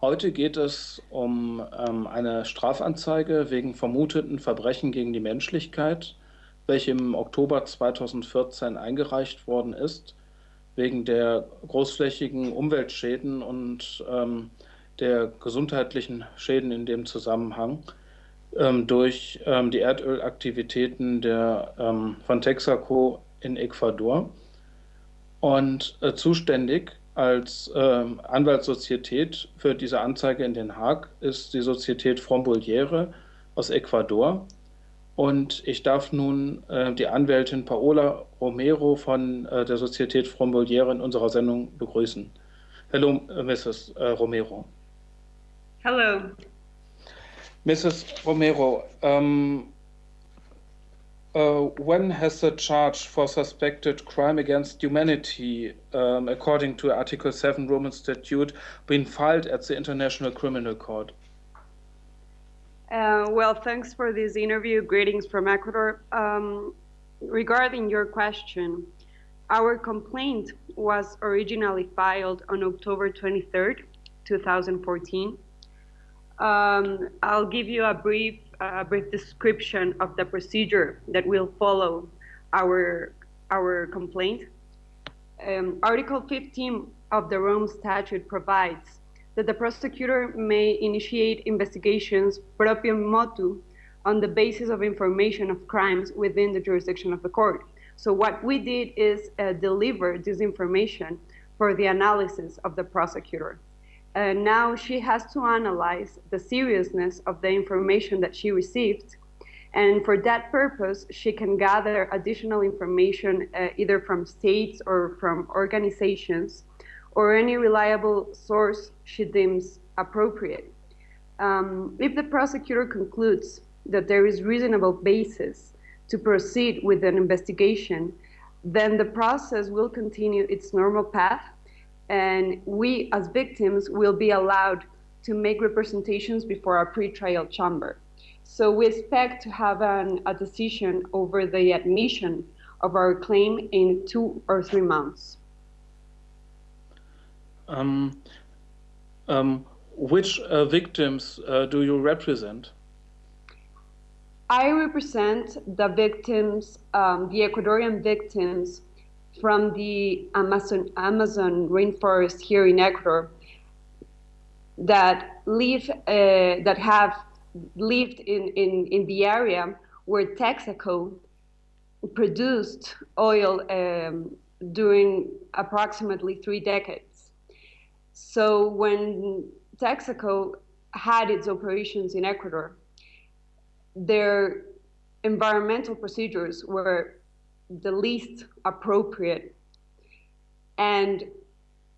Heute geht es um ähm, eine Strafanzeige wegen vermuteten Verbrechen gegen die Menschlichkeit, welche im Oktober 2014 eingereicht worden ist, wegen der großflächigen Umweltschäden und ähm, der gesundheitlichen Schäden in dem Zusammenhang ähm, durch ähm, die Erdölaktivitäten der, ähm, von Texaco in Ecuador. Und äh, zuständig als äh, Anwaltssozietät für diese Anzeige in Den Haag ist die Sozietät Fromboliere aus Ecuador. Und ich darf nun äh, die Anwältin Paola Romero von äh, der Sozietät Fromboliere in unserer Sendung begrüßen. Hello, äh, Mrs. Äh, Romero. Hello. Mrs. Romero, um, uh, when has the charge for suspected crime against humanity, um, according to Article 7 Roman Statute, been filed at the International Criminal Court? Uh, well, thanks for this interview. Greetings from Ecuador. Um, regarding your question, our complaint was originally filed on October 23rd, 2014. Um, I'll give you a brief, uh, brief description of the procedure that will follow our, our complaint. Um, Article 15 of the Rome Statute provides that the prosecutor may initiate investigations proprio motu on the basis of information of crimes within the jurisdiction of the court. So what we did is uh, deliver this information for the analysis of the prosecutor. Uh, now she has to analyze the seriousness of the information that she received. And for that purpose, she can gather additional information uh, either from states or from organizations or any reliable source she deems appropriate. Um, if the prosecutor concludes that there is reasonable basis to proceed with an investigation, then the process will continue its normal path and we as victims will be allowed to make representations before our pretrial chamber. So we expect to have an, a decision over the admission of our claim in two or three months. Um, um, which uh, victims uh, do you represent? I represent the victims, um, the Ecuadorian victims from the Amazon, Amazon rainforest here in Ecuador that live, uh, that have lived in, in, in the area where Texaco produced oil um, during approximately three decades. So when Texaco had its operations in Ecuador, their environmental procedures were the least appropriate. And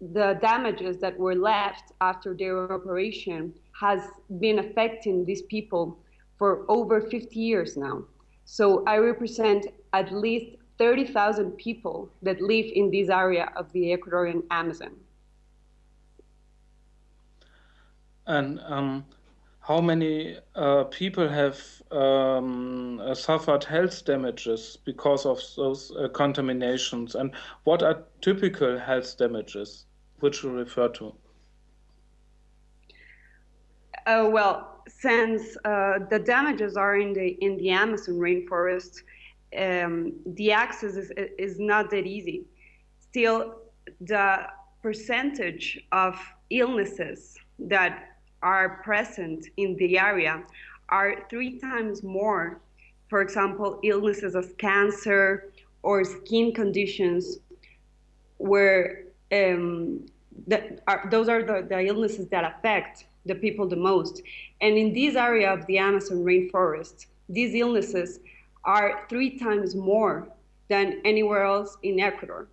the damages that were left after their operation has been affecting these people for over 50 years now. So I represent at least 30,000 people that live in this area of the Ecuadorian Amazon. And um, how many uh, people have um, uh, suffered health damages because of those uh, contaminations and what are typical health damages which you refer to? Uh, well, since uh, the damages are in the in the Amazon rainforest, um, the access is, is not that easy. Still, the percentage of illnesses that are present in the area are three times more, for example, illnesses of cancer or skin conditions, where um, are, those are the, the illnesses that affect the people the most. And in this area of the Amazon rainforest, these illnesses are three times more than anywhere else in Ecuador.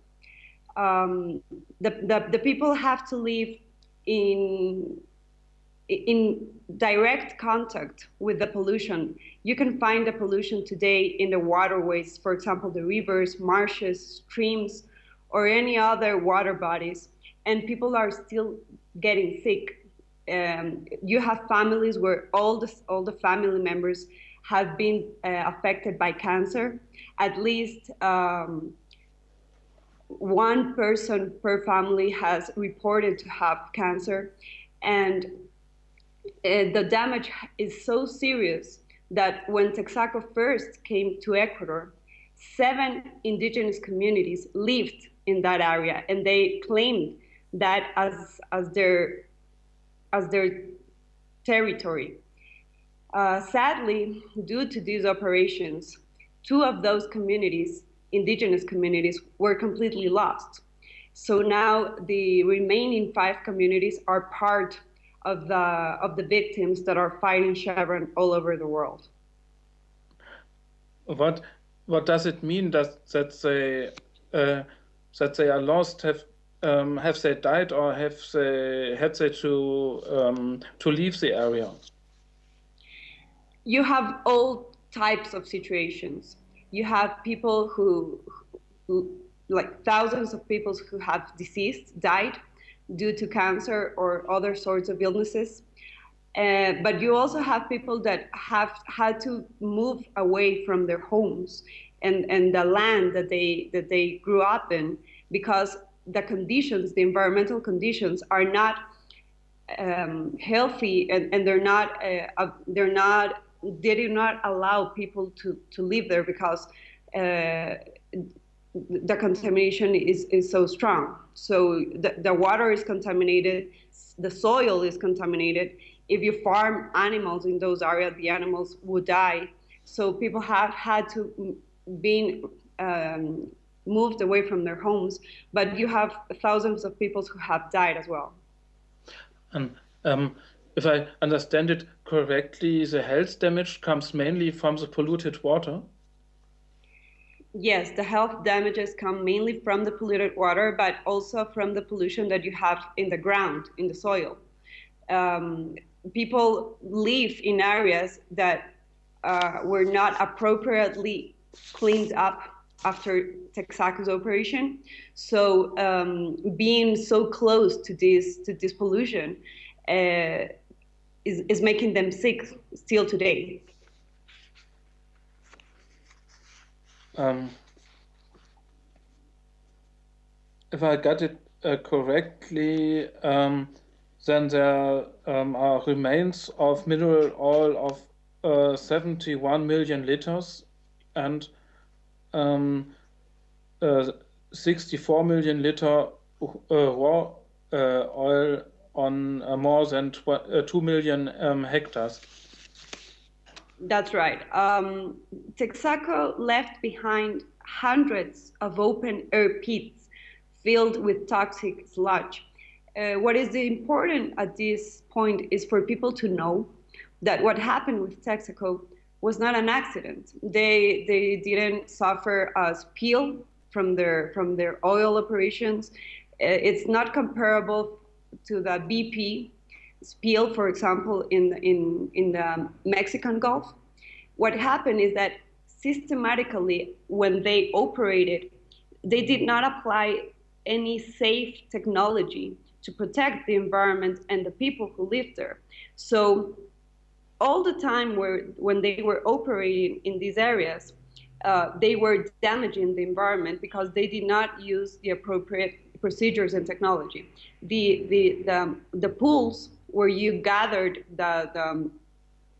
Um, the, the, the people have to live in in direct contact with the pollution. You can find the pollution today in the waterways, for example, the rivers, marshes, streams, or any other water bodies, and people are still getting sick. Um, you have families where all the, all the family members have been uh, affected by cancer. At least um, one person per family has reported to have cancer And the damage is so serious that when Texaco first came to Ecuador, seven indigenous communities lived in that area, and they claimed that as as their as their territory. Uh, sadly, due to these operations, two of those communities, indigenous communities, were completely lost. So now the remaining five communities are part of the of the victims that are fighting Chevron all over the world. What what does it mean that that they uh, that they are lost? Have um, have they died or have they had they to um, to leave the area? You have all types of situations. You have people who, who like thousands of people who have deceased, died due to cancer or other sorts of illnesses. Uh, but you also have people that have had to move away from their homes and, and the land that they that they grew up in because the conditions, the environmental conditions, are not um, healthy and, and they're not uh, they're not they do not allow people to, to live there because uh, the contamination is, is so strong. So the, the water is contaminated, the soil is contaminated. If you farm animals in those areas, the animals would die. So people have had to be um, moved away from their homes, but you have thousands of people who have died as well. And um, if I understand it correctly, the health damage comes mainly from the polluted water? Yes, the health damages come mainly from the polluted water, but also from the pollution that you have in the ground, in the soil. Um, people live in areas that uh, were not appropriately cleaned up after Texaco's operation. So um, being so close to this to this pollution uh, is, is making them sick still today. Um, if I got it uh, correctly, um, then there um, are remains of mineral oil of uh, 71 million liters and um, uh, 64 million liter uh, raw uh, oil on uh, more than 2 million um, hectares. That's right. Um, Texaco left behind hundreds of open air pits filled with toxic sludge. Uh, what is important at this point is for people to know that what happened with Texaco was not an accident. They they didn't suffer a spill from their from their oil operations. Uh, it's not comparable to the BP spill, for example, in, in, in the Mexican Gulf, what happened is that systematically, when they operated, they did not apply any safe technology to protect the environment and the people who live there. So all the time where, when they were operating in these areas, uh, they were damaging the environment because they did not use the appropriate procedures and technology. The, the, the, the pools where you gathered the, the,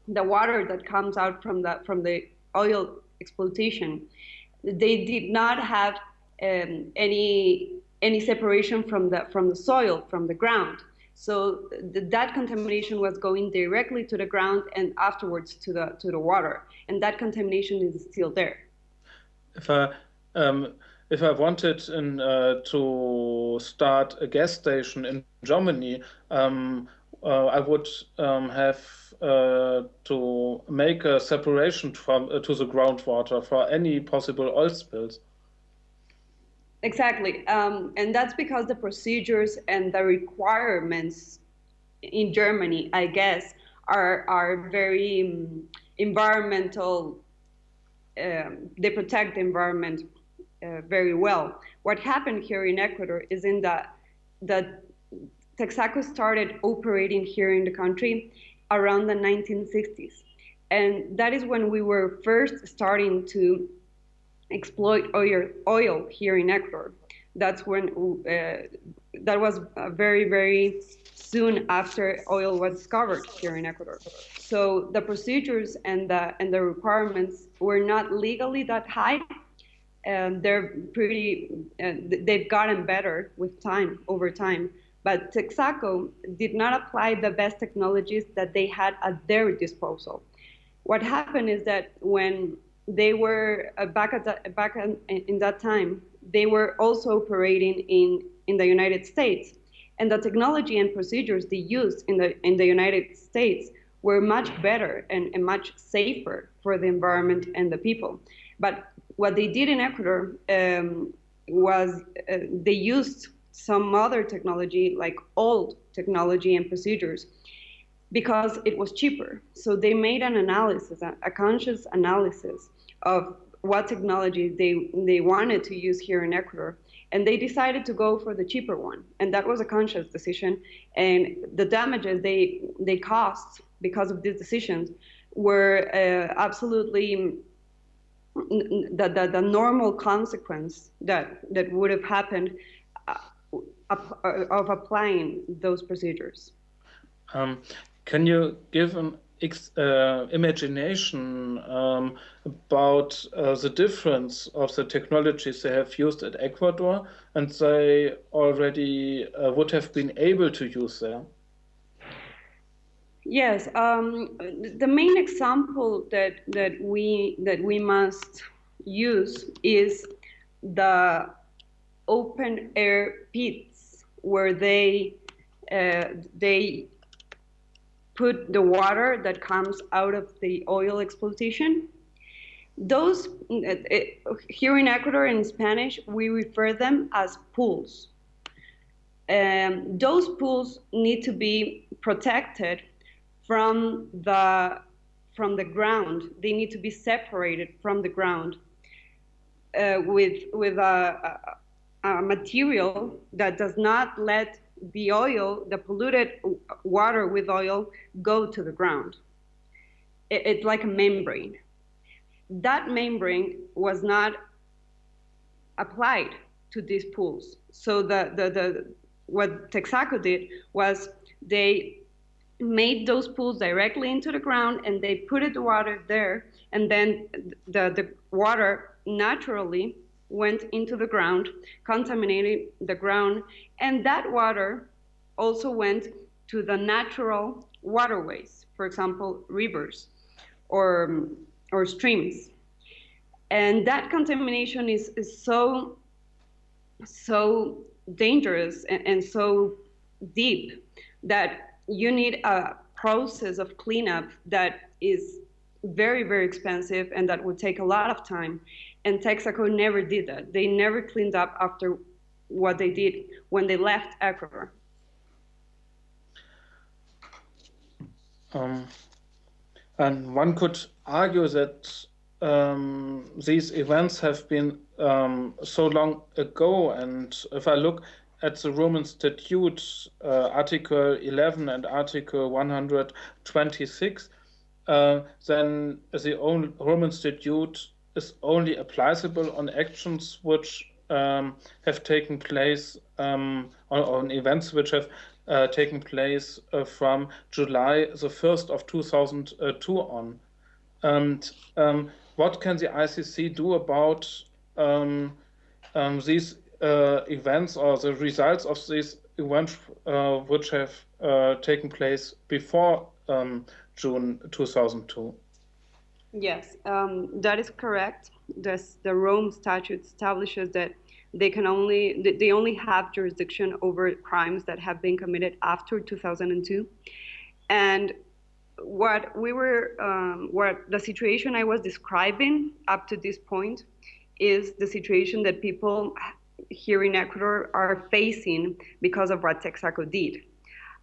the water that comes out from the, from the oil exploitation, they did not have um, any, any separation from the, from the soil, from the ground. So th that contamination was going directly to the ground and afterwards to the, to the water. And that contamination is still there. If I, um, if I wanted in, uh, to start a gas station in Germany, um, uh, I would um, have uh, to make a separation from uh, to the groundwater for any possible oil spills. Exactly, um, and that's because the procedures and the requirements in Germany, I guess, are are very um, environmental. Um, they protect the environment uh, very well. What happened here in Ecuador is in that that Texaco started operating here in the country around the 1960s. And that is when we were first starting to exploit oil, oil here in Ecuador. That's when uh, that was very, very soon after oil was discovered here in Ecuador. So the procedures and the and the requirements were not legally that high. And they're pretty, uh, they've gotten better with time, over time. But Texaco did not apply the best technologies that they had at their disposal. What happened is that when they were uh, back at the, back in, in that time, they were also operating in in the United States, and the technology and procedures they used in the in the United States were much better and, and much safer for the environment and the people. But what they did in Ecuador um, was uh, they used some other technology, like old technology and procedures, because it was cheaper. So they made an analysis, a conscious analysis of what technology they, they wanted to use here in Ecuador. And they decided to go for the cheaper one. And that was a conscious decision. And the damages they, they caused because of these decisions were uh, absolutely the, the, the, normal consequence that, that would have happened of applying those procedures. Um, can you give an uh, imagination um, about uh, the difference of the technologies they have used at Ecuador and they already uh, would have been able to use there? Yes, um, the main example that that we that we must use is the open air pits where they uh, they put the water that comes out of the oil exploitation. Those, here in Ecuador in Spanish, we refer them as pools. Um, those pools need to be protected from the, from the ground. They need to be separated from the ground uh, with, with a, a material that does not let the oil, the polluted water with oil, go to the ground. It, it's like a membrane. That membrane was not applied to these pools. So the, the, the what Texaco did was they made those pools directly into the ground and they put the water there and then the, the water naturally went into the ground, contaminated the ground, and that water also went to the natural waterways, for example, rivers or, or streams. And that contamination is, is so, so dangerous and, and so deep that you need a process of cleanup that is very, very expensive and that would take a lot of time. And Texaco never did that. They never cleaned up after what they did when they left Ecuador. Um, and one could argue that um, these events have been um, so long ago. And if I look at the Roman Statute, uh, Article 11 and Article 126, uh, then the Roman Statute is only applicable on actions which um, have taken place um, on, on, events which have uh, taken place uh, from July the 1st of 2002 on. And um, what can the ICC do about um, um, these uh, events or the results of these events uh, which have uh, taken place before um, June 2002? Yes, um, that is correct. The Rome Statute establishes that they can only they only have jurisdiction over crimes that have been committed after 2002, and what we were um, what the situation I was describing up to this point is the situation that people here in Ecuador are facing because of what Texaco did.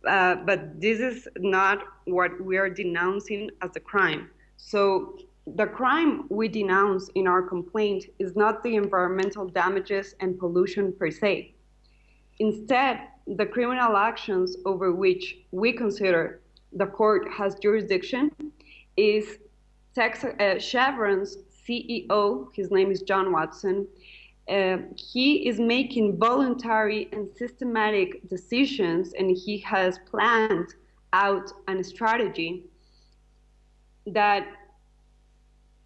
Uh, but this is not what we are denouncing as a crime. So the crime we denounce in our complaint is not the environmental damages and pollution per se. Instead, the criminal actions over which we consider the court has jurisdiction is Tex uh, Chevron's CEO, his name is John Watson, uh, he is making voluntary and systematic decisions, and he has planned out a strategy that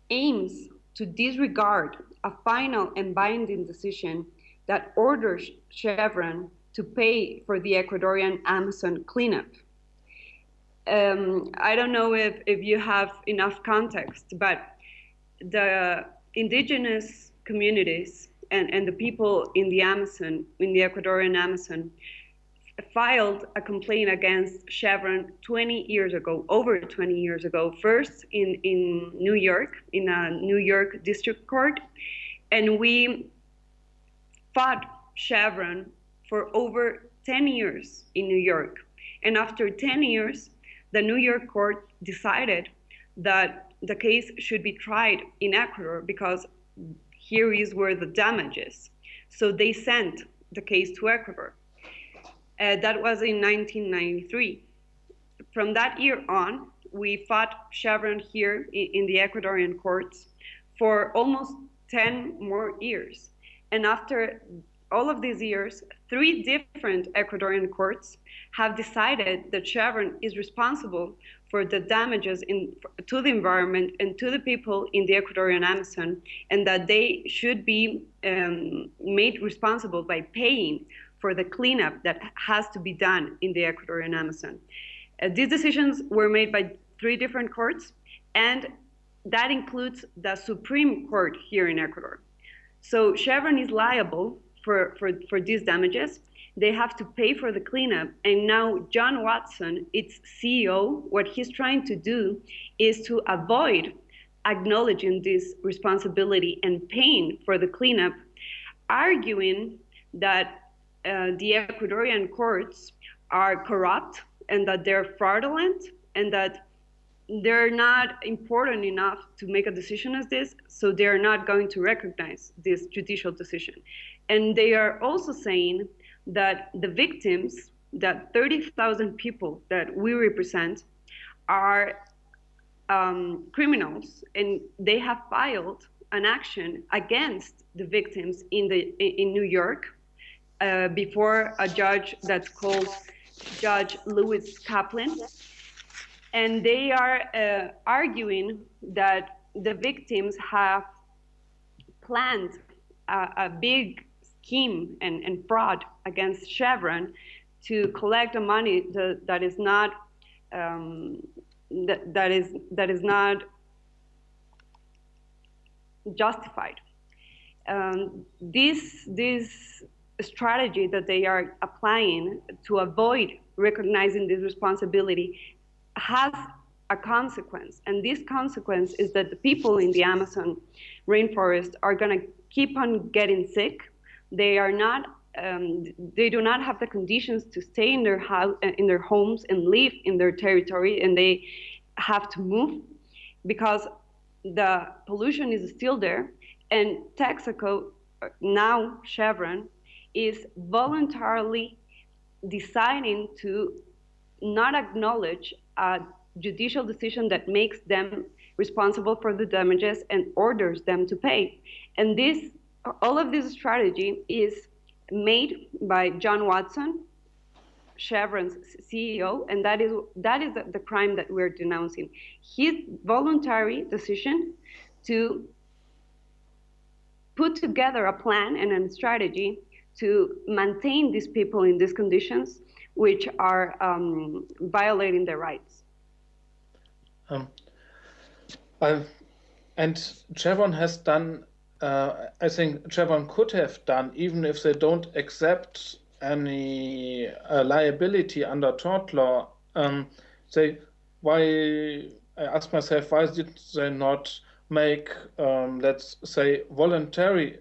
aims to disregard a final and binding decision that orders Chevron to pay for the Ecuadorian Amazon cleanup. Um, I don't know if, if you have enough context, but the indigenous communities and, and the people in the Amazon, in the Ecuadorian Amazon, filed a complaint against Chevron 20 years ago, over 20 years ago, first in, in New York, in a New York district court. And we fought Chevron for over 10 years in New York. And after 10 years, the New York court decided that the case should be tried in Ecuador because here is where the damage is. So they sent the case to Ecuador. Uh, that was in 1993. From that year on, we fought Chevron here in, in the Ecuadorian courts for almost 10 more years. And after all of these years, three different Ecuadorian courts have decided that Chevron is responsible for the damages in, to the environment and to the people in the Ecuadorian Amazon, and that they should be um, made responsible by paying for the cleanup that has to be done in the Ecuadorian Amazon. Uh, these decisions were made by three different courts, and that includes the Supreme Court here in Ecuador. So Chevron is liable for, for, for these damages. They have to pay for the cleanup. And now John Watson, its CEO, what he's trying to do is to avoid acknowledging this responsibility and paying for the cleanup, arguing that uh, the Ecuadorian courts are corrupt and that they're fraudulent and that they're not important enough to make a decision as this, so they're not going to recognize this judicial decision. And they are also saying that the victims, that 30,000 people that we represent, are um, criminals, and they have filed an action against the victims in the in New York uh, before a judge that's called Judge Lewis Kaplan. And they are uh, arguing that the victims have planned a, a big scheme and, and, fraud against Chevron to collect the money that, is not um, that, that is that is not justified. Um, this this strategy that they are applying to avoid recognizing this responsibility has a consequence. And this consequence is that the people in the Amazon rainforest are going to keep on getting sick. They are not. Um, they do not have the conditions to stay in their house, in their homes, and live in their territory, and they have to move because the pollution is still there. And Texaco, now Chevron, is voluntarily deciding to not acknowledge a judicial decision that makes them responsible for the damages and orders them to pay. And this, all of this strategy is made by John Watson, Chevron's CEO, and that is that is the crime that we're denouncing. His voluntary decision to put together a plan and a strategy to maintain these people in these conditions, which are um, violating their rights. Um, and Chevron has done, uh, I think Chevron could have done, even if they don't accept any uh, liability under tort law, um, they, why, I ask myself, why did they not make, um, let's say, voluntary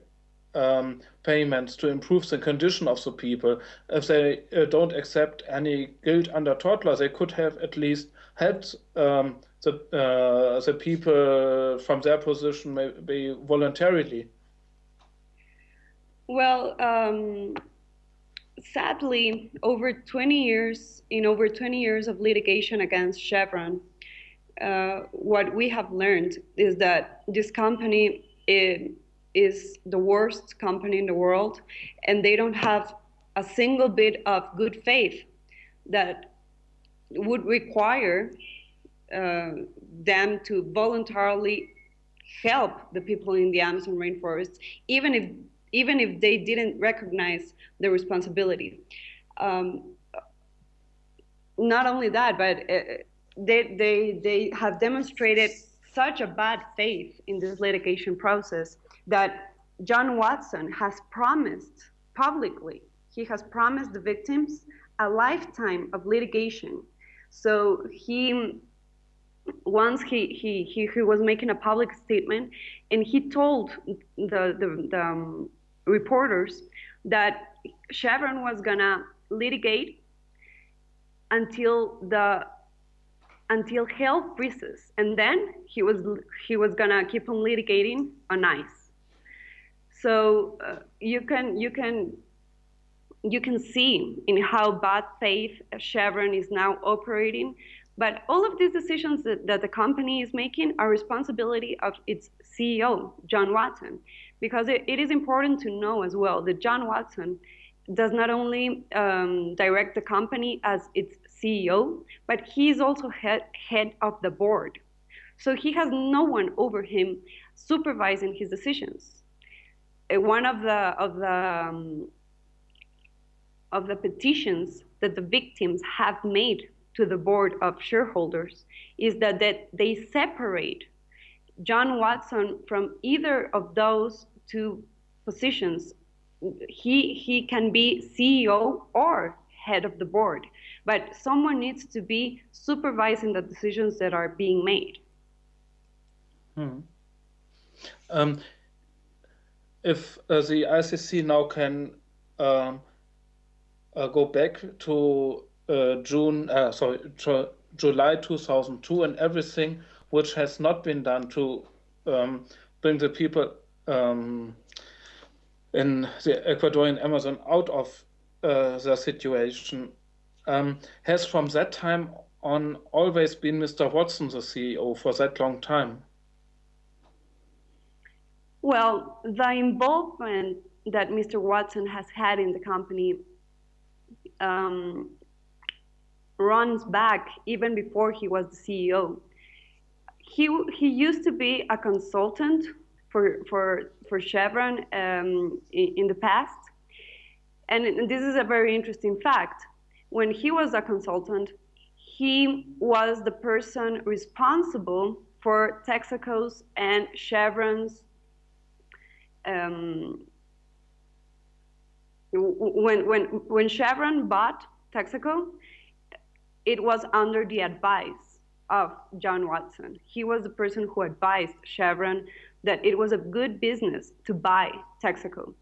um, payments to improve the condition of the people. If they uh, don't accept any guilt under tort law, they could have at least helped um, the uh, the people from their position maybe voluntarily. Well, um, sadly, over 20 years, in over 20 years of litigation against Chevron, uh, what we have learned is that this company it, is the worst company in the world, and they don't have a single bit of good faith that would require uh, them to voluntarily help the people in the Amazon rainforest, even if even if they didn't recognize the responsibility. Um, not only that, but uh, they, they, they have demonstrated such a bad faith in this litigation process that John Watson has promised publicly, he has promised the victims a lifetime of litigation. So he, once he, he, he, he was making a public statement and he told the, the, the um, reporters that Chevron was gonna litigate until the until hell freezes, and then he was he was gonna keep on litigating on ice. So uh, you can you can you can see in how bad faith Chevron is now operating. But all of these decisions that, that the company is making are responsibility of its CEO, John Watson, because it, it is important to know as well that John Watson does not only um, direct the company as its CEO, but he is also head, head of the board. So he has no one over him supervising his decisions. One of the of the um, of the petitions that the victims have made to the board of shareholders is that, that they separate John Watson from either of those two positions. He he can be CEO or head of the board but someone needs to be supervising the decisions that are being made. Hmm. Um, if uh, the ICC now can um, uh, go back to uh, June, uh, sorry, July 2002 and everything which has not been done to um, bring the people um, in the Ecuadorian Amazon out of uh, the situation um, has from that time on always been Mr. Watson the CEO for that long time? Well, the involvement that Mr. Watson has had in the company um, runs back even before he was the CEO. He, he used to be a consultant for, for, for Chevron um, in, in the past. And this is a very interesting fact when he was a consultant, he was the person responsible for Texaco's and Chevron's um, when, when, when Chevron bought Texaco, it was under the advice of John Watson. He was the person who advised Chevron that it was a good business to buy Texaco.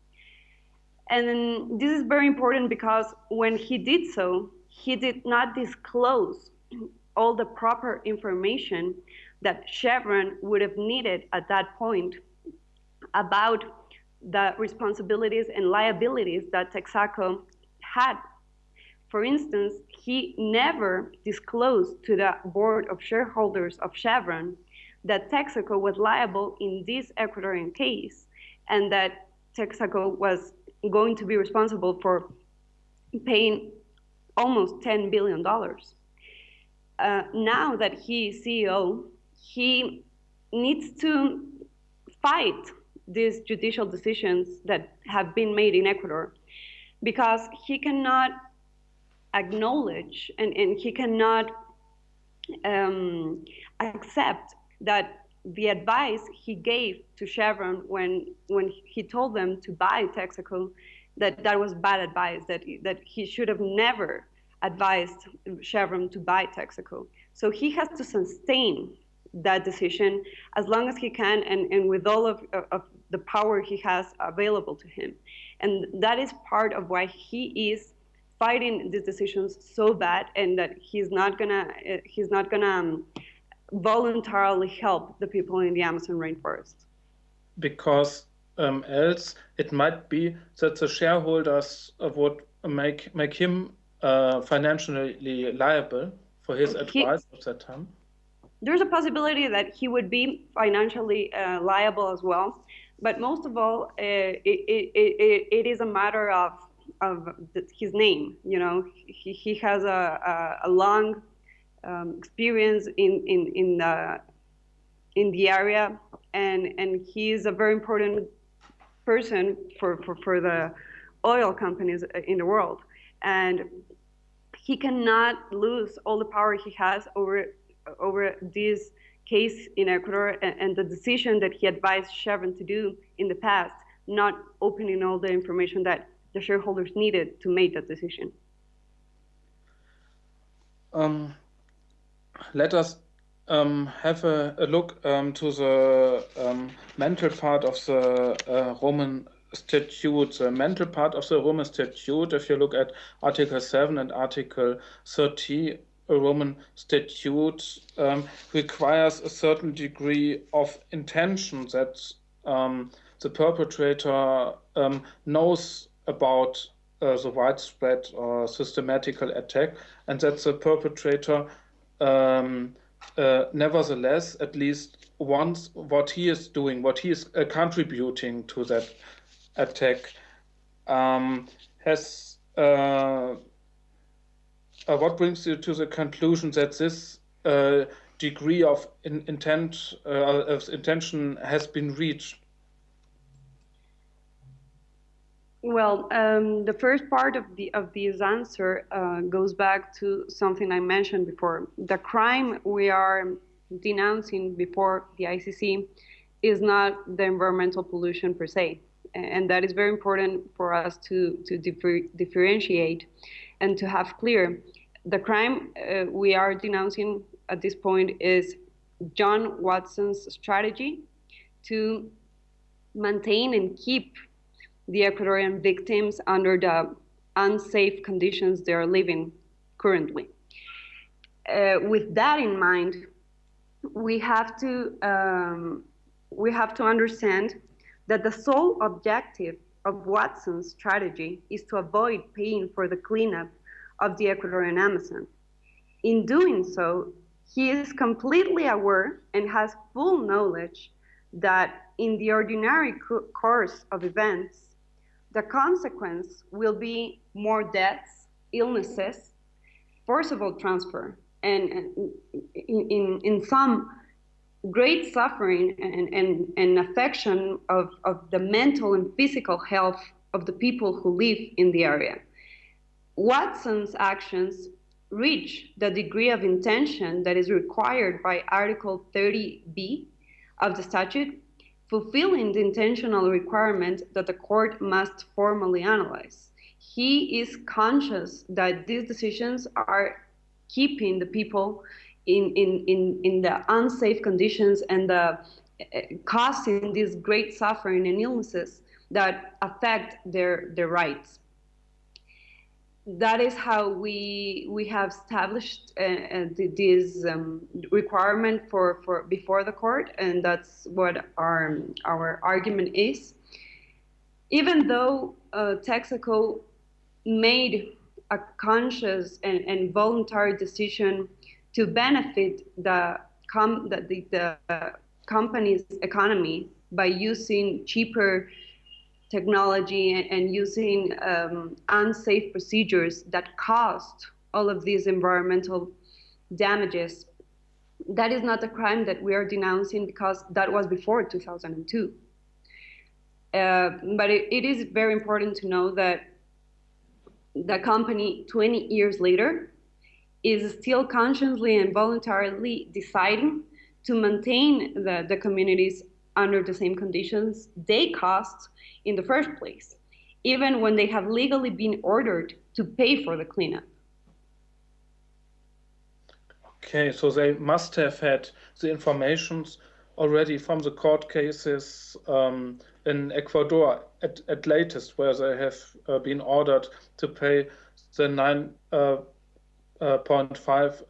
And this is very important because when he did so, he did not disclose all the proper information that Chevron would have needed at that point about the responsibilities and liabilities that Texaco had. For instance, he never disclosed to the board of shareholders of Chevron that Texaco was liable in this Ecuadorian case and that Texaco was going to be responsible for paying almost $10 billion. Uh, now that he is CEO, he needs to fight these judicial decisions that have been made in Ecuador because he cannot acknowledge and, and he cannot um, accept that the advice he gave to Chevron when when he told them to buy Texaco, that that was bad advice. That that he should have never advised Chevron to buy Texaco. So he has to sustain that decision as long as he can and, and with all of, of the power he has available to him. And that is part of why he is fighting these decisions so bad and that he's not gonna he's not gonna um, voluntarily help the people in the Amazon rainforest. Because um, else it might be that the shareholders would make make him uh, financially liable for his advice he, at that time? There's a possibility that he would be financially uh, liable as well. But most of all, uh, it, it, it, it is a matter of of his name. You know, he, he has a, a, a long um, experience in in in the in the area, and and he is a very important person for for, for the oil companies in the world, and he cannot lose all the power he has over over this case in Ecuador and, the decision that he advised Chevron to do in the past, not opening all the information that the shareholders needed to make that decision. Um, let us um, have a, a look um, to the um, mental part of the uh, Roman statute, the mental part of the Roman statute, if you look at Article 7 and Article 30, a Roman statute um, requires a certain degree of intention that um, the perpetrator um, knows about uh, the widespread or systematical attack and that the perpetrator um, uh, nevertheless at least wants what he is doing, what he is uh, contributing to that attack um, has uh, what brings you to the conclusion that this uh, degree of in, intent uh, of intention has been reached? Well, um, the first part of the of this answer uh, goes back to something I mentioned before. The crime we are denouncing before the ICC is not the environmental pollution per se, and that is very important for us to to differ, differentiate and to have clear the crime uh, we are denouncing at this point is John Watson's strategy to maintain and keep the Ecuadorian victims under the unsafe conditions they are living currently. Uh, with that in mind, we have to um, we have to understand that the sole objective of Watson's strategy is to avoid paying for the cleanup of the Ecuadorian Amazon. In doing so, he is completely aware and has full knowledge that in the ordinary co course of events, the consequence will be more deaths, illnesses, forcible transfer, and, in, in, in some great suffering and, and, and affection of, of the mental and physical health of the people who live in the area. Watson's actions reach the degree of intention that is required by Article 30b of the statute, fulfilling the intentional requirement that the court must formally analyze. He is conscious that these decisions are keeping the people in, in, in, in the unsafe conditions and the, uh, causing these great suffering and illnesses that affect their, their rights that is how we we have established uh, uh, this um, requirement for, for before the court, and that's what our our argument is. Even though uh, Texaco made a conscious and, and voluntary decision to benefit the com the, the, the company's economy by using cheaper technology and, using um, unsafe procedures that caused all of these environmental damages. That is not a crime that we are denouncing because that was before 2002. Uh, but it, it is very important to know that the company 20 years later is still consciously and voluntarily deciding to maintain the, the communities under the same conditions they caused in the first place, even when they have legally been ordered to pay for the cleanup. Okay, so they must have had the informations already from the court cases um, in Ecuador at, at latest, where they have uh, been ordered to pay the nine uh, uh,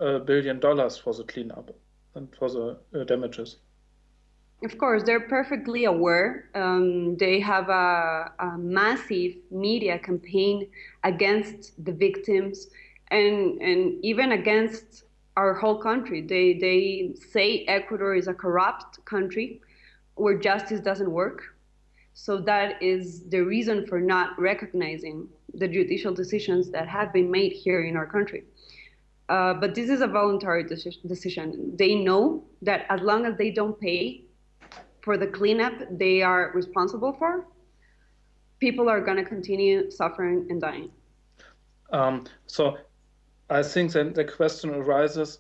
uh, billion dollars for the cleanup and for the uh, damages. Of course, they're perfectly aware. Um, they have a, a, massive media campaign against the victims and, and even against our whole country. They, they say Ecuador is a corrupt country where justice doesn't work. So that is the reason for not recognizing the judicial decisions that have been made here in our country. Uh, but this is a voluntary deci decision. They know that as long as they don't pay for the cleanup they are responsible for, people are going to continue suffering and dying. Um, so I think then the question arises,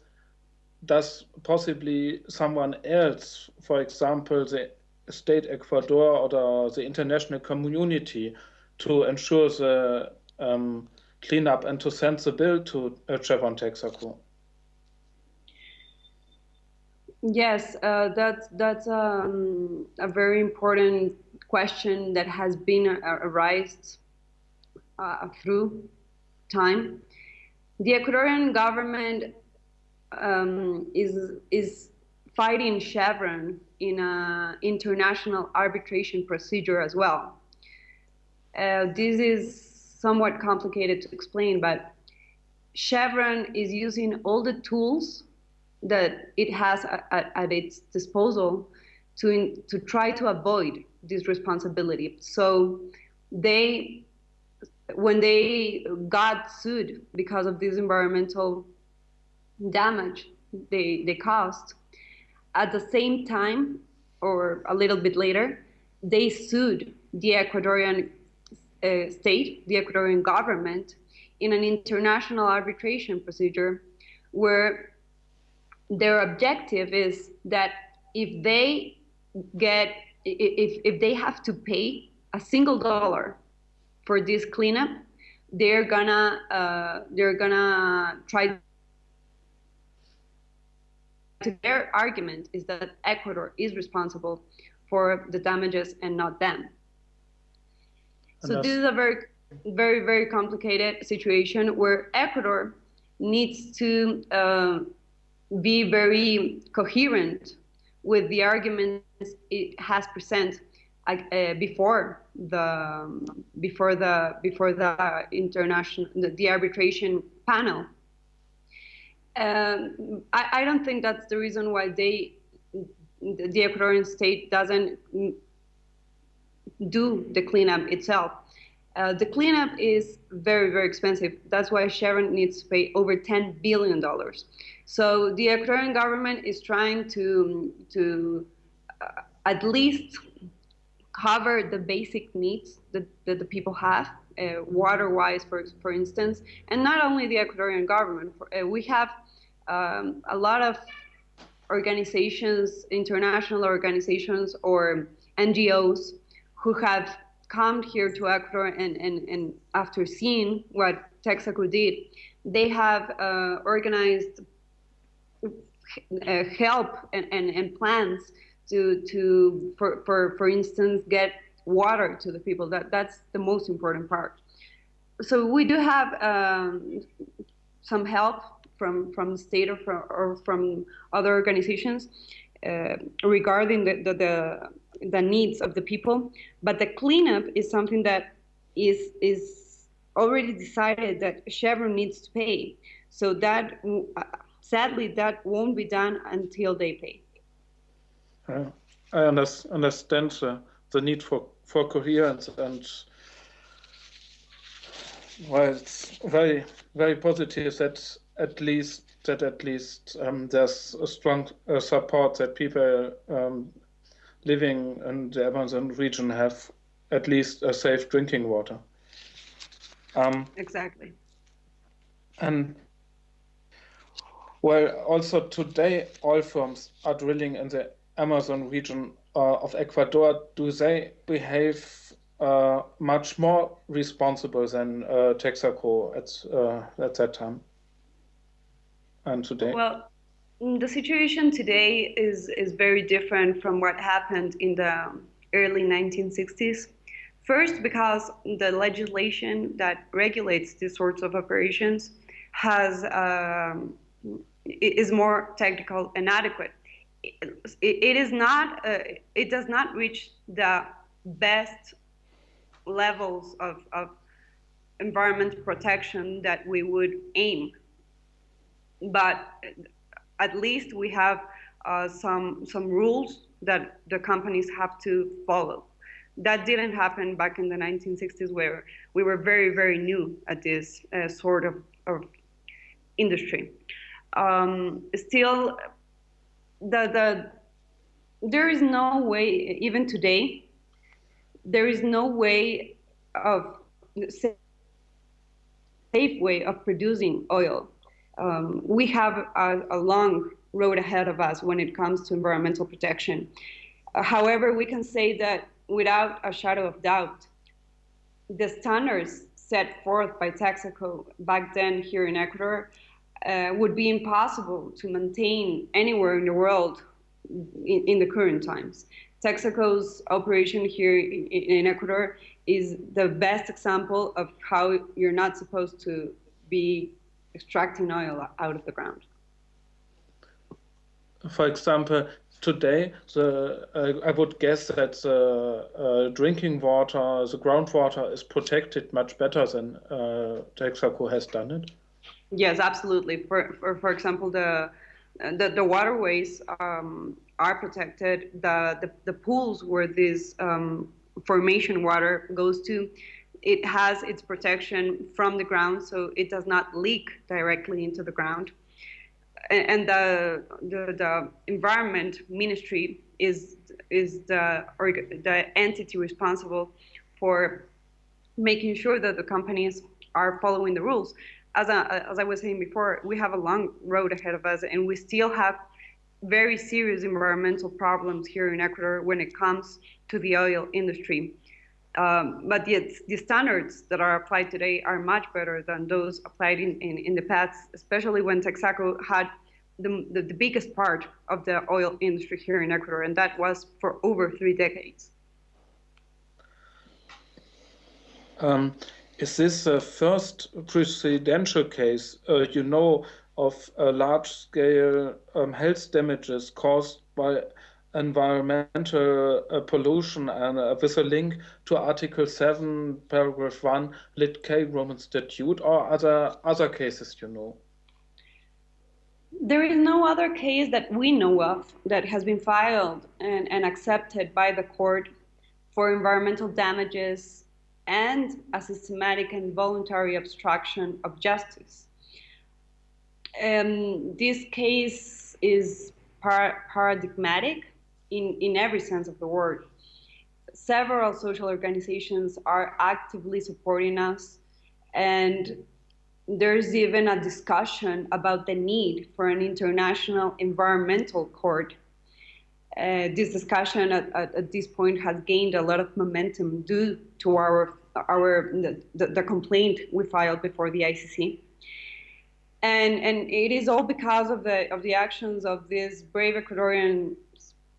does possibly someone else, for example, the state Ecuador or the international community to ensure the um, cleanup and to send the bill to uh, Chevron Texaco? Yes, uh, that's that's um, a very important question that has been uh, arised uh, through time. The Ecuadorian government um, is is fighting Chevron in an international arbitration procedure as well. Uh, this is somewhat complicated to explain, but Chevron is using all the tools that it has at, at its disposal to, in, to try to avoid this responsibility. So they, when they got sued because of this environmental damage they, they caused, at the same time, or a little bit later, they sued the Ecuadorian uh, state, the Ecuadorian government, in an international arbitration procedure where their objective is that if they get if if they have to pay a single dollar for this cleanup they're gonna uh, they're gonna try To their argument is that Ecuador is responsible for the damages and not them. So this is a very, very, very complicated situation where Ecuador needs to uh, be very coherent with the arguments it has presented uh, before the before the before the international the, the arbitration panel. Um, I, I don't think that's the reason why they the Ecuadorian state doesn't do the cleanup itself. Uh, the cleanup is very, very expensive. That's why Chevron needs to pay over $10 billion. So the Ecuadorian government is trying to, to uh, at least cover the basic needs that, that the people have, uh, water-wise, for, for instance, and not only the Ecuadorian government. Uh, we have um, a lot of organizations, international organizations or NGOs who have come here to Ecuador and, and, and after seeing what Texaco did, they have uh, organized uh, help and, and, and plans to, to for, for, for instance, get water to the people. That, that's the most important part. So we do have um, some help from, from the state or from, or from other organizations uh, regarding the, the, the the needs of the people. But the cleanup is something that is is already decided that Chevron needs to pay. So that uh, sadly that won't be done until they pay. I understand the, the need for, for coherence and well, it's very very positive that at least that at least um, there's a strong uh, support that people um, living in the Amazon region have at least a safe drinking water. Um, exactly. And well, also today, oil firms are drilling in the Amazon region uh, of Ecuador. Do they behave uh, much more responsible than uh, Texaco at uh, at that time and today? Well, the situation today is, is very different from what happened in the early 1960s. First, because the legislation that regulates these sorts of operations has um, is more technical and adequate. it, it is not. Uh, it does not reach the best levels of, of environment protection that we would aim. But at least we have uh, some some rules that the companies have to follow. That didn't happen back in the 1960s, where we were very, very new at this uh, sort of, of industry. Um, still, the, the there is no way, even today, there is no way of safe way of producing oil. Um, we have a, a, long road ahead of us when it comes to environmental protection. Uh, however, we can say that without a shadow of doubt, the standards set forth by Texaco back then here in Ecuador uh, would be impossible to maintain anywhere in the world in, in the current times. Texaco's operation here in, in Ecuador is the best example of how you're not supposed to be extracting oil out of the ground. For example, today, the, uh, I would guess that the uh, drinking water, the groundwater is protected much better than uh, Texaco has done it. Yes, absolutely. For, for, for example, the, the, the waterways um, are protected. The, the, the pools where this um, formation water goes to, it has its protection from the ground, so it does not leak directly into the ground. And the, the, the environment ministry is, is the, the entity responsible for making sure that the companies are following the rules. As as I was saying before, we have a long road ahead of us, and we still have very serious environmental problems here in Ecuador when it comes to the oil industry. Um, but the, the standards that are applied today are much better than those applied in, in, in the past, especially when Texaco had the, the, the, biggest part of the oil industry here in Ecuador, and that was for over three decades. Um, is this the first presidential case uh, you know of large-scale um, health damages caused by environmental uh, pollution and uh, with a link to Article 7, Paragraph 1, Lit K Roman Statute, or other, other cases you know? There is no other case that we know of that has been filed and, and accepted by the court for environmental damages and a systematic and voluntary obstruction of justice. Um, this case is par paradigmatic in, in every sense of the word. Several social organizations are actively supporting us, and there's even a discussion about the need for an international environmental court. Uh, this discussion at, at, at, this point has gained a lot of momentum due to our our the, the complaint we filed before the ICC and and it is all because of the of the actions of these brave Ecuadorian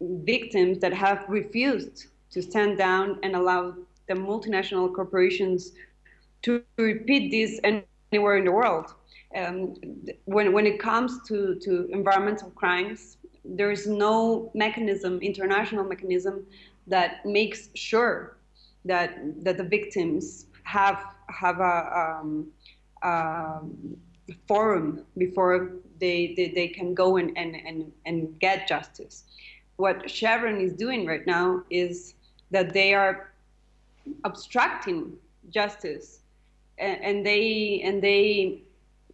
victims that have refused to stand down and allow the multinational corporations to repeat this anywhere in the world. Um, when when it comes to to environmental crimes, there is no mechanism, international mechanism, that makes sure that that the victims have have a um, um, forum before they, they, they can go and, and, and, and get justice. What Chevron is doing right now is that they are obstructing justice and, they and they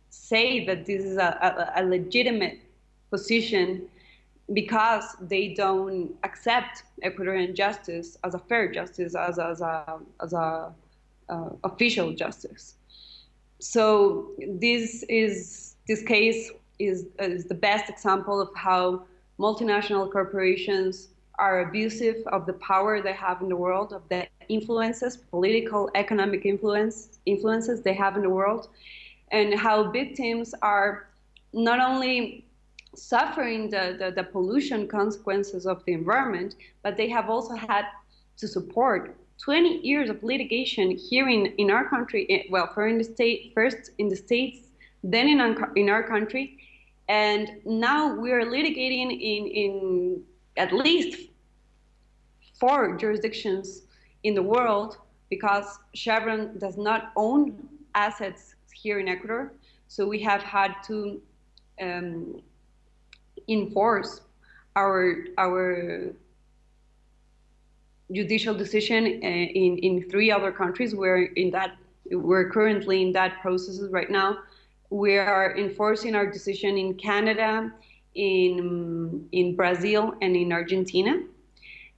say that this is a, a, a legitimate position because they don't accept Ecuadorian justice as a fair justice, as, as a, as a uh, official justice. So this is this case is, is the best example of how multinational corporations are abusive of the power they have in the world, of the influences, political, economic influence, influences they have in the world, and how victims are not only suffering the, the, the pollution consequences of the environment, but they have also had to support 20 years of litigation here in, in our country, eh, well, first in the state, first in the states, then in in our country, and now we are litigating in, in at least four jurisdictions in the world because Chevron does not own assets here in Ecuador. So we have had to um, enforce our our judicial decision uh, in in three other countries. We're in that we're currently in that processes right now. We are enforcing our decision in Canada, in in Brazil, and in Argentina.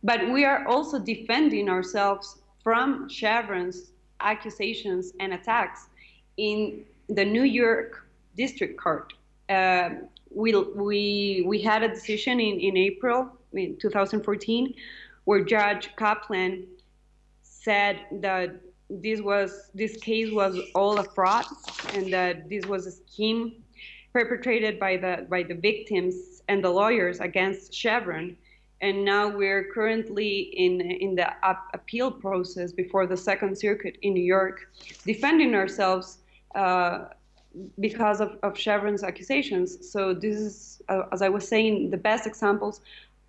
But we are also defending ourselves from Chevron's accusations and attacks in the New York District Court. Uh, we, we, we had a decision in, in April in 2014 where Judge Kaplan said that this was this case was all a fraud and that this was a scheme perpetrated by the by the victims and the lawyers against Chevron and now we're currently in in the appeal process before the Second Circuit in New York, defending ourselves uh, because of, of Chevron's accusations. So this is, uh, as I was saying, the best examples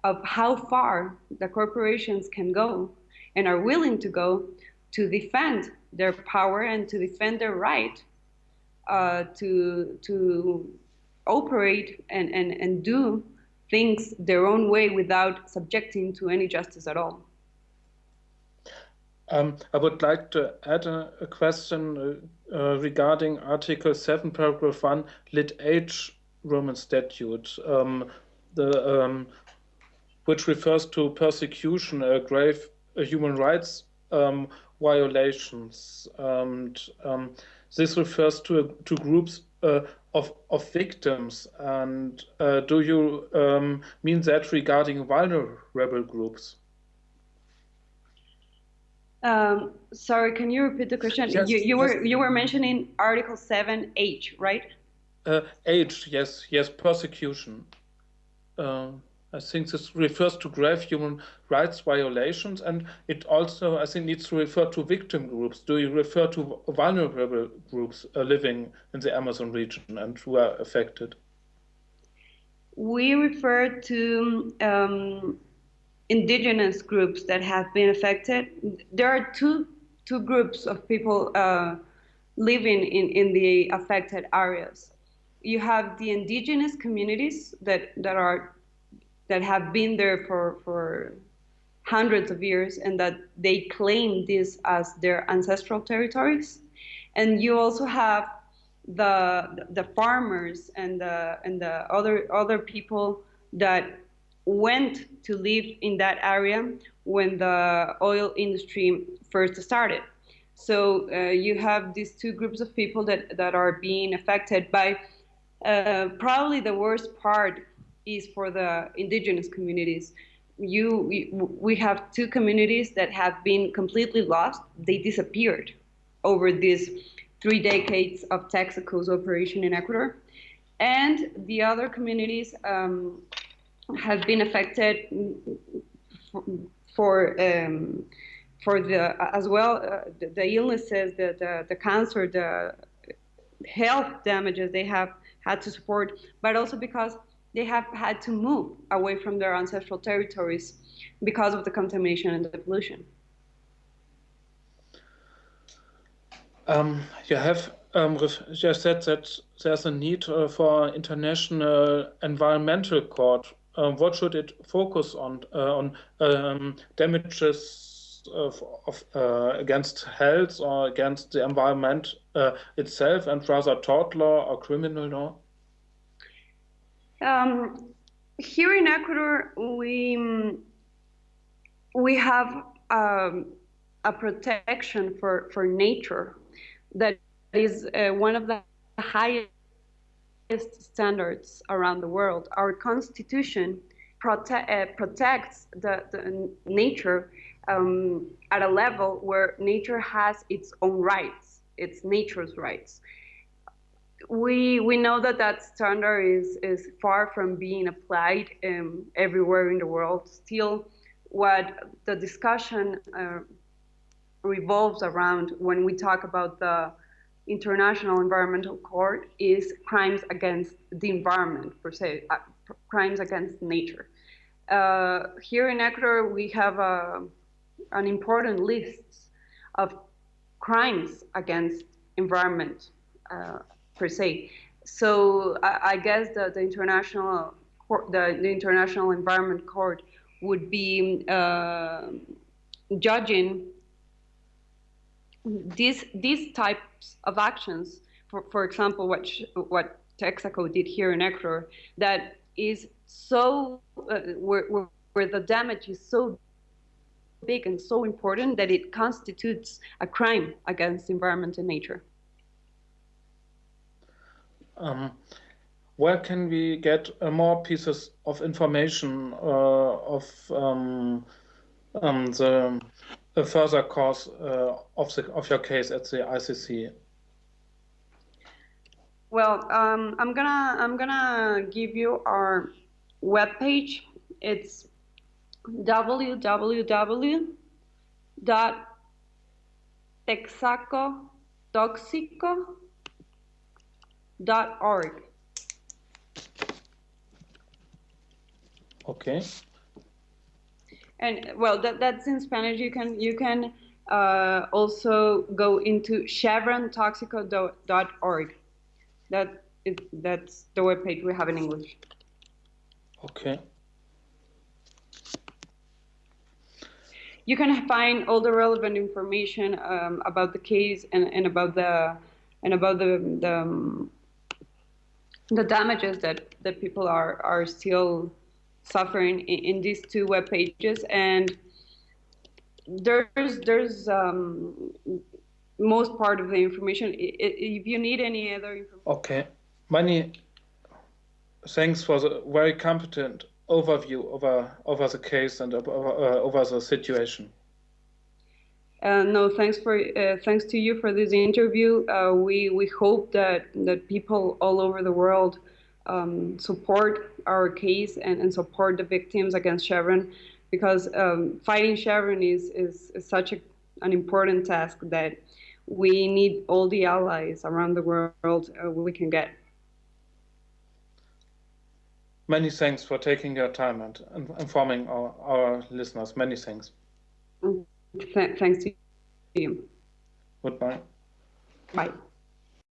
of how far the corporations can go and are willing to go to defend their power and to defend their right uh, to to operate and, and, and do things their own way without subjecting to any justice at all. Um, I would like to add a, a question uh, uh, regarding Article 7, Paragraph 1, Lit H Roman Statute, um, the, um, which refers to persecution, uh, grave human rights um, violations. And um, this refers to, to groups uh, of, of victims. And uh, do you um, mean that regarding vulnerable groups? Um, sorry, can you repeat the question? Yes, you, you yes. were you were mentioning Article Seven H, right? Uh, H, yes, yes, persecution. Uh, I think this refers to grave human rights violations, and it also, I think, needs to refer to victim groups. Do you refer to vulnerable groups uh, living in the Amazon region and who are affected? We refer to um, indigenous groups that have been affected. There are two two groups of people uh, living in, in the affected areas. You have the indigenous communities that, that are that have been there for, for hundreds of years and that they claim this as their ancestral territories. And you also have the the farmers and the and the other other people that went to live in that area when the oil industry first started. So uh, you have these two groups of people that, that are being affected by uh, probably the worst part is for the indigenous communities. You, we, we have two communities that have been completely lost. They disappeared over these three decades of Texaco's operation in Ecuador. And the other communities um, have been affected for, for um, for the as well uh, the, the, illnesses, the, the the cancer, the health damages they have had to support, but also because they have had to move away from their ancestral territories because of the contamination and the pollution. Um, you have um, just said that there's a need uh, for international environmental court. Uh, what should it focus on? Uh, on um, damages of, of uh, against health or against the environment uh, itself, and rather tort law or criminal law? Um, here in Ecuador, we we have um, a protection for for nature that is uh, one of the highest standards around the world. Our constitution prote uh, protects the, the nature um, at a level where nature has its own rights, its nature's rights we we know that that standard is is far from being applied um, everywhere in the world. Still, what the discussion uh, revolves around when we talk about the International Environmental Court is crimes against the environment per se, uh, crimes against nature. Uh, here in Ecuador, we have a, uh, an important list of crimes against environment uh, per se. So I, I guess the, the international the, the International Environment Court would be uh, judging these these types of actions, for, for example, what what Texaco did here in Ecuador, that is so uh, where, where, where the damage is so big and so important that it constitutes a crime against environment and nature. Um, where can we get uh, more pieces of information uh, of um, um, the, the, further course uh, of, the, of your case at the ICC? Well, um, I'm gonna I'm gonna give you our webpage. It's www.texacotoxico.org. Okay. And well, that, that's in Spanish. You can you can uh, also go into chevrontoxico.org. That is that's the webpage we have in English. Okay. you can find all the relevant information um, about the case and, and about the and about the the, um, the damages that that people are are still suffering in, in these two web pages. And there's there's um, most part of the information. If you need any other information okay. Many thanks for the very competent overview over over the case and over, uh, over the situation. Uh, no, thanks for uh, thanks to you for this interview. Uh, we we hope that that people all over the world um, support our case and, and support the victims against Chevron, because um, fighting Chevron is, is, is such a, an important task that we need all the allies around the world uh, we can get. Many thanks for taking your time and, informing our, our listeners. Many thanks. Th thanks to you. Goodbye. Bye.